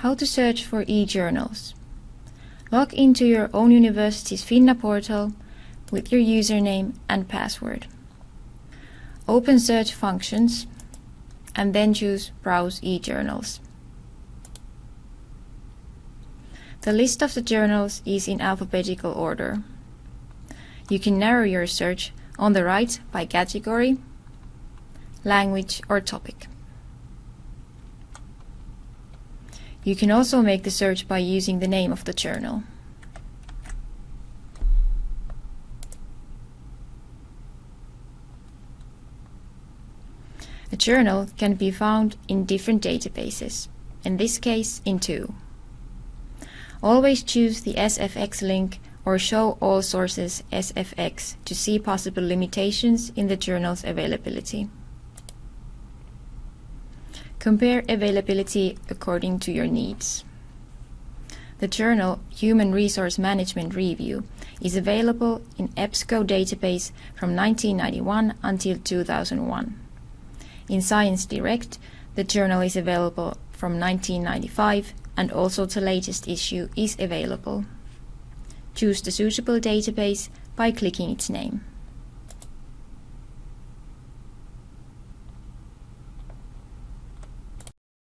How to search for e-journals. Log into your own university's Finna portal with your username and password. Open search functions and then choose Browse e-journals. The list of the journals is in alphabetical order. You can narrow your search on the right by category, language or topic. You can also make the search by using the name of the journal. A journal can be found in different databases, in this case in two. Always choose the SFX link or show all sources SFX to see possible limitations in the journal's availability. Compare availability according to your needs. The journal Human Resource Management Review is available in EBSCO database from 1991 until 2001. In Science Direct, the journal is available from 1995 and also the latest issue is available. Choose the suitable database by clicking its name.